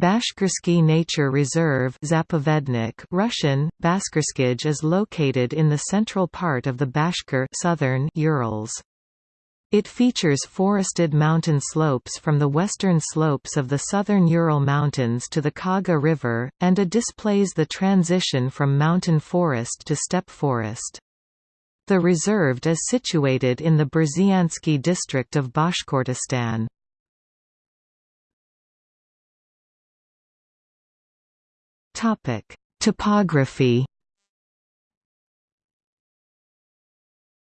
Bashkirsky Nature Reserve Zapovednik Russian, Baskerskij is located in the central part of the Bashkir southern Urals. It features forested mountain slopes from the western slopes of the southern Ural Mountains to the Kaga River, and a displays the transition from mountain forest to steppe forest. The reserve is situated in the Burzyansky district of Bashkortostan. Topic: Topography.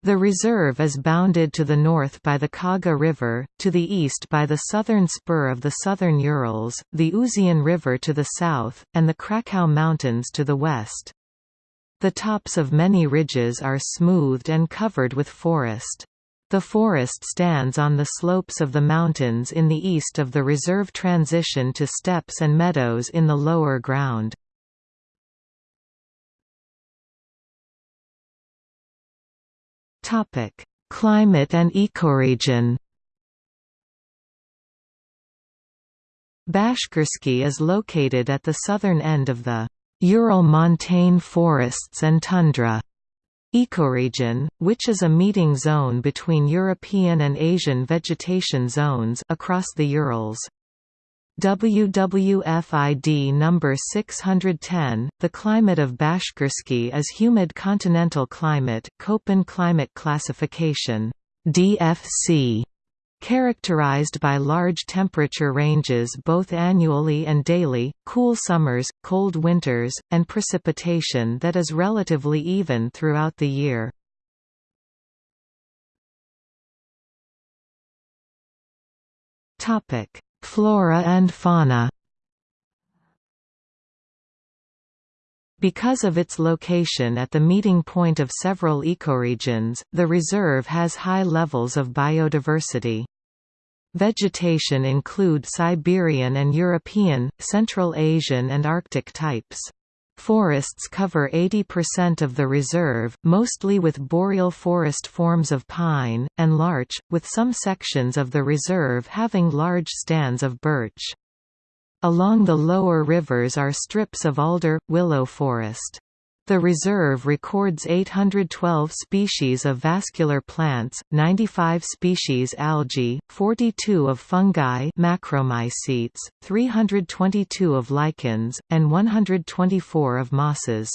The reserve is bounded to the north by the Kaga River, to the east by the southern spur of the southern Urals, the Uzyan River to the south, and the Kraka Mountains to the west. The tops of many ridges are smoothed and covered with forest. The forest stands on the slopes of the mountains in the east of the reserve transition to steppes and meadows in the lower ground. Climate and ecoregion Bashkirsky is located at the southern end of the Ural montane forests and tundra ecoregion, which is a meeting zone between European and Asian vegetation zones across the Urals. WWFID number 610, the climate of Bashkirsky is humid continental climate Köppen climate classification DFC characterized by large temperature ranges both annually and daily, cool summers, cold winters, and precipitation that is relatively even throughout the year. Flora and fauna Because of its location at the meeting point of several ecoregions, the reserve has high levels of biodiversity. Vegetation include Siberian and European, Central Asian and Arctic types. Forests cover 80% of the reserve, mostly with boreal forest forms of pine, and larch, with some sections of the reserve having large stands of birch. Along the lower rivers are strips of alder, willow forest. The reserve records 812 species of vascular plants, 95 species algae, 42 of fungi macromycetes, 322 of lichens, and 124 of mosses.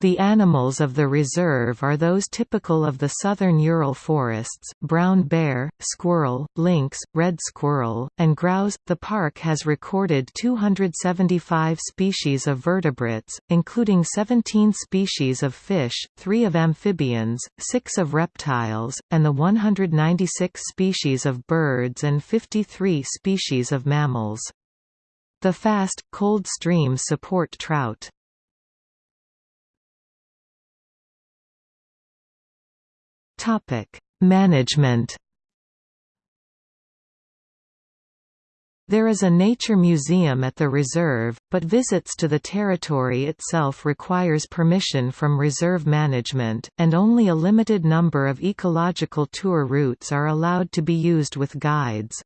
The animals of the reserve are those typical of the southern Ural forests, brown bear, squirrel, lynx, red squirrel, and grouse. The park has recorded 275 species of vertebrates, including 17 species of fish, 3 of amphibians, 6 of reptiles, and the 196 species of birds and 53 species of mammals. The fast, cold streams support trout. Topic: Management. There is a nature museum at the reserve, but visits to the territory itself requires permission from reserve management, and only a limited number of ecological tour routes are allowed to be used with guides.